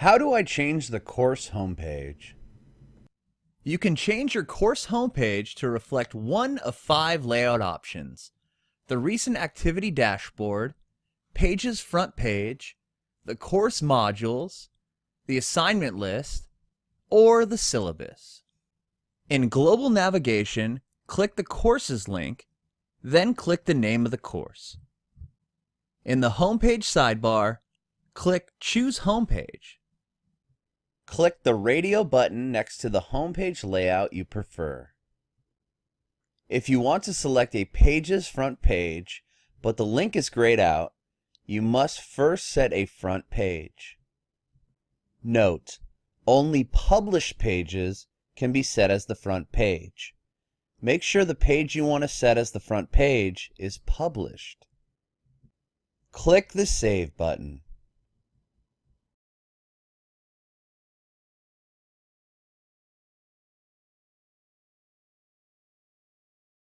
How do I change the course homepage? You can change your course homepage to reflect one of five layout options. The Recent Activity Dashboard, Pages Front Page, the Course Modules, the Assignment List, or the Syllabus. In Global Navigation, click the Courses link, then click the name of the course. In the Homepage sidebar, click Choose Homepage. Click the radio button next to the homepage layout you prefer. If you want to select a page's front page, but the link is grayed out, you must first set a front page. Note, only published pages can be set as the front page. Make sure the page you want to set as the front page is published. Click the Save button.